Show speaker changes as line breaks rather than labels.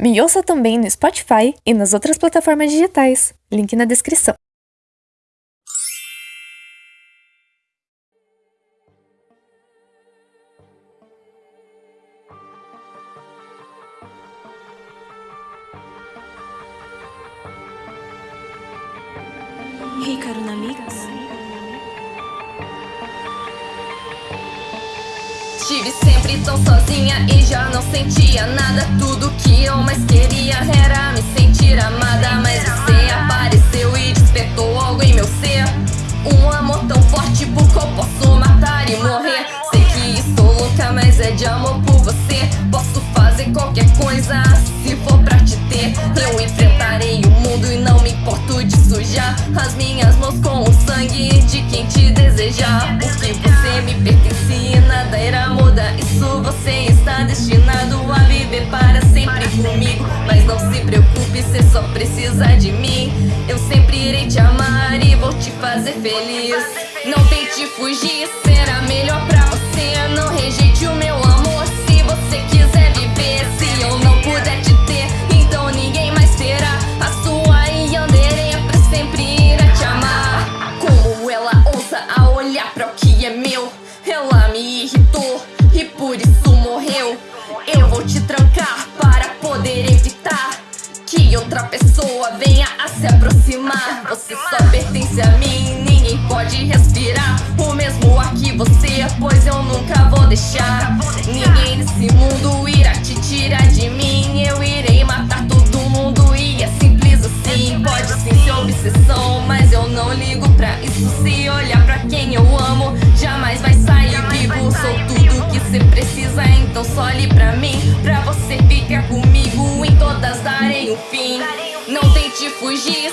Me ouça também no Spotify e nas outras plataformas digitais. Link na descrição.
Hikaru na Mix.
Estive sempre tão sozinha e já não sentia nada. Tudo que eu mais queria era me sentir amada Mas você apareceu e despertou algo em meu ser. Um amor tão forte por qual posso matar e morrer? Sei que estou louca, mas é de amor por você. Posso fazer qualquer coisa se for pra te ter. Eu enfrentarei o mundo e não me importo de sujar As minhas mãos com o sangue de quem te desejar. Porque Eu sempre irei te amar e vou te fazer feliz. Não tente fugir, será melhor pra você. Não rejeite o meu amor se você quiser viver. Se eu não puder te ter, então ninguém mais terá. A sua Yandere pra sempre irá te amar. Como ela ousa a olhar pra o que é meu? Ela me irritou e por isso pessoa venha a se aproximar. Você só pertence a mim, ninguém pode respirar. O mesmo ar que você, pois eu nunca vou deixar. Ninguém nesse mundo irá te tirar de mim. Eu irei matar todo mundo e é simples assim. Pode sim ser obsessão, mas eu não ligo pra isso sim. fim. Não tente fugir,